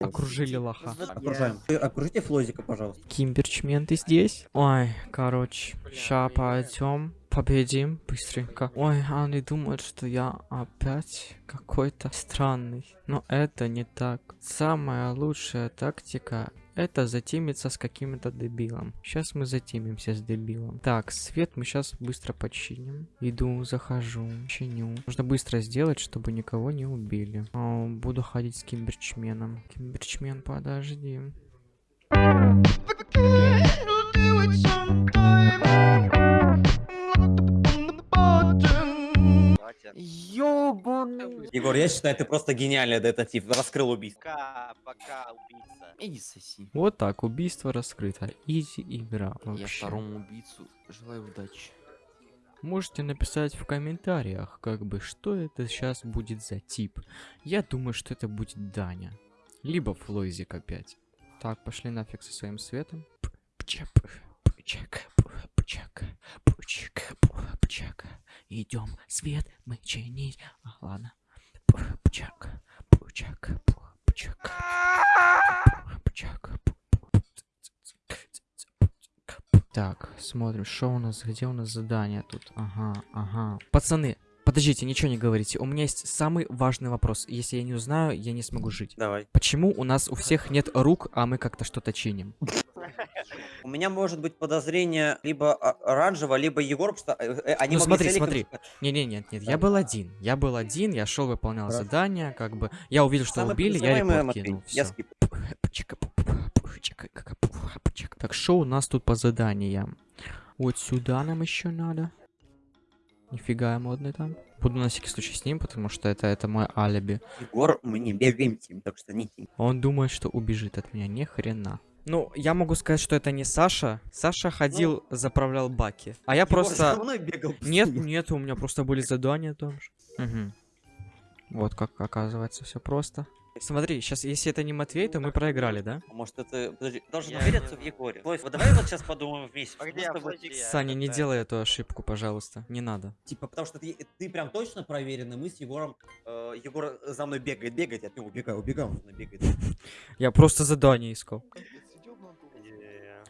Окружили лоха. Окружаем. Окружите Флозика, пожалуйста. Кимберчмен, ты здесь? Ой, короче, ща пойдем. Победим быстренько. Ой, они думают, что я опять какой-то странный. Но это не так. Самая лучшая тактика это затимиться с каким-то дебилом. Сейчас мы затимимся с дебилом. Так, свет мы сейчас быстро починим. Иду, захожу, чиню. Нужно быстро сделать, чтобы никого не убили. О, буду ходить с кимберчменом. Кимберчмен, подожди. Ёбаный. Егор, я считаю, ты просто гениальный детектив. Раскрыл убийство. Пока, пока, убийца. Иди соси. Вот так, убийство раскрыто. Изи игра Я вообще. второму убийцу желаю удачи. Можете написать в комментариях, как бы, что это сейчас будет за тип. Я думаю, что это будет Даня. Либо Флойзик опять. Так, пошли нафиг со своим светом. Идем, свет мы чинить. А, ладно. П- Пчак, пчак, пчак, пчак. Так, смотрим, что у нас, где у нас задание тут. Ага, ага. Пацаны, подождите, ничего не говорите. У меня есть самый важный вопрос. Если я не узнаю, я не смогу жить. Давай. Почему у нас у всех нет рук, а мы как-то что-то чиним? У меня может быть подозрение либо оранжево, либо Егор, что э, э, они Ну, смотри, с смотри. сказать, Не-не, нет, нет, я был один. Я был один, я шел, выполнял задание, как бы. Я увидел, что «Самый убили, я репорт Матвей». кинул. Я всё. скип. Так, что у нас тут по заданиям? Вот сюда нам еще надо. Нифига я модный там. Буду на всякий случай с ним, потому что это, это мой алиби. Егор, мы не бегаем тим, так что не. Он думает, что убежит от меня. Ни хрена. Ну, я могу сказать, что это не Саша. Саша ходил, заправлял баки. А я просто... мной бегал. Нет, нет, у меня просто были задания там же. Мгм. Вот как оказывается все просто. Смотри, сейчас, если это не Матвей, то мы проиграли, да? А Может это... Подожди, должен увериться в Егоре. Флойс, вот давай вот сейчас подумаем вместе. А где тобой-? Саня, не делай эту ошибку, пожалуйста. Не надо. Типа, потому что ты, ты прям точно проверенный, мы с Егором... э, Егор за мной бегает, бегает, я от него убегаю, убегаю, он бегает. Я просто задание искал.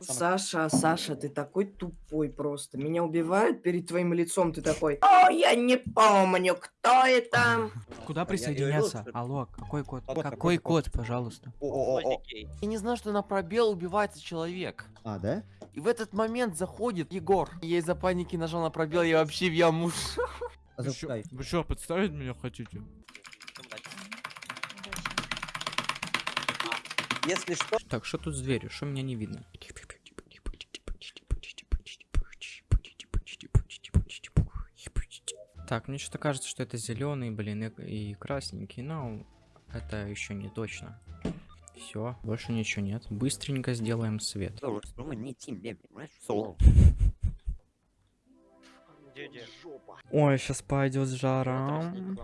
Е. Саша, Саша, ты такой тупой просто. Меня убивают перед твоим лицом, ты такой. О, я не помню, кто это. Куда Я- присоединяться? Алло, какой код? Какой код, пожалуйста? Я не знаю, что на пробел убивается человек. А, да? И в этот момент заходит Егор. Я из-за паники нажал на пробел, я вообще в яму. А. Вы что, подставить меня хотите? Если что, Так, что тут с дверью? Что меня не видно? Так, мне что-то кажется, что это зеленый, блин, и, и красненький, но это еще не точно. Все, больше ничего нет. Быстренько сделаем свет. Ну. Ой, сейчас пойдет с жаром.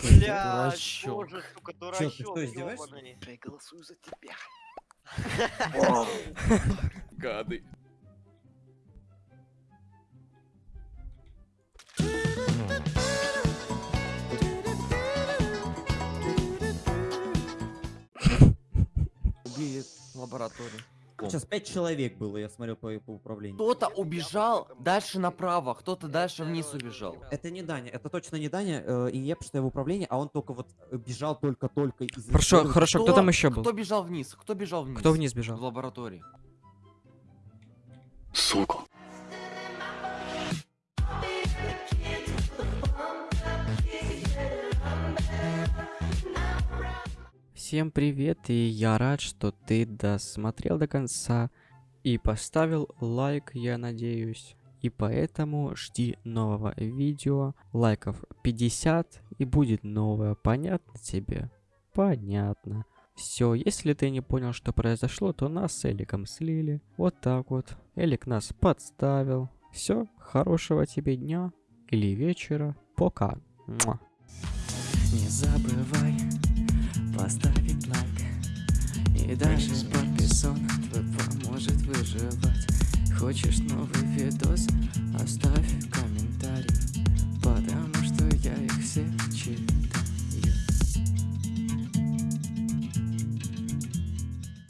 Бля, Дурачок. боже, сука, Чё, ты дурачок, что, издеваешься? Я голосую за тебя. Гады. В лаборатории. Сейчас пять человек было, я смотрел по, по управлению. Кто-то убежал дальше направо, кто-то дальше вниз убежал. Это не Даня, это точно не Даня, э, и не что я в управлении, а он только вот э, бежал только-только из... Хорошо, хорошо, кто там еще был? Кто бежал вниз? Кто бежал вниз? Кто вниз В бежал? лаборатории. Всем привет, и я рад, что ты досмотрел до конца и поставил лайк, я надеюсь. И поэтому жди нового видео, лайков 50 и будет новое, понятно тебе? Понятно. Все, если ты не понял, что произошло, то нас с Эликом слили. Вот так вот. Элик нас подставил. Все, хорошего тебе дня или вечера. Пока. Муа. Не забывай поставить лайк И даже подписан твой поможет выживать Хочешь новый видос? Оставь